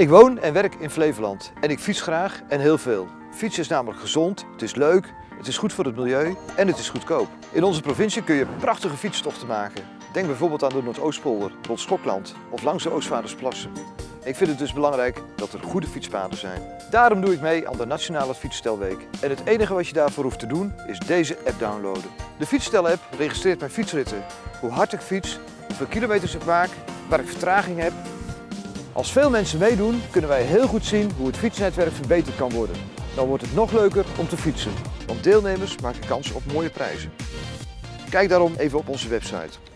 Ik woon en werk in Flevoland en ik fiets graag en heel veel. Fietsen is namelijk gezond, het is leuk, het is goed voor het milieu en het is goedkoop. In onze provincie kun je prachtige fietstochten maken. Denk bijvoorbeeld aan de Noordoostpolder, rond Schokland of langs de Oostvaardersplassen. Ik vind het dus belangrijk dat er goede fietspaden zijn. Daarom doe ik mee aan de Nationale Fietsstelweek. En het enige wat je daarvoor hoeft te doen is deze app downloaden. De Fietsstel-app registreert mijn fietsritten, hoe hard ik fiets, hoeveel kilometers ik maak, waar ik vertraging heb. Als veel mensen meedoen, kunnen wij heel goed zien hoe het fietsnetwerk verbeterd kan worden. Dan wordt het nog leuker om te fietsen, want deelnemers maken kans op mooie prijzen. Kijk daarom even op onze website.